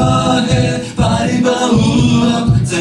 hua he Pari ba ua te